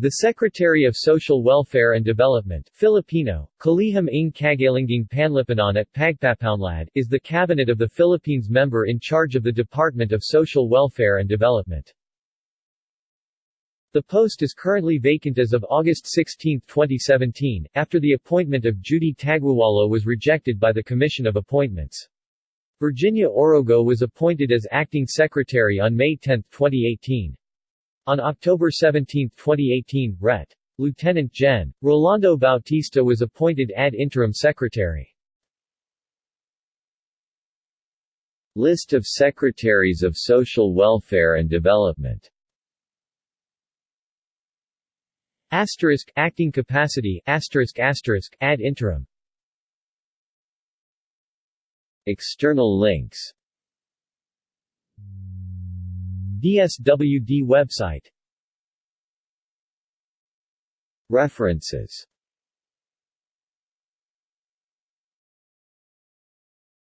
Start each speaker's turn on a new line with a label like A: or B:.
A: The Secretary of Social Welfare and Development Filipino, Kalihim ng Kagalinging Panlipunan at Pagpapaunlad is the cabinet of the Philippines member in charge of the Department of Social Welfare and Development. The post is currently vacant as of August 16, 2017, after the appointment of Judy Taguiwalo was rejected by the Commission of Appointments. Virginia Orogo was appointed as acting secretary on May 10, 2018. On October 17, 2018, Ret. Lieutenant Gen. Rolando Bautista was appointed ad interim secretary. List of Secretaries of Social Welfare and Development Asterisk acting capacity asterisk asterisk ad interim External links DSWD website. References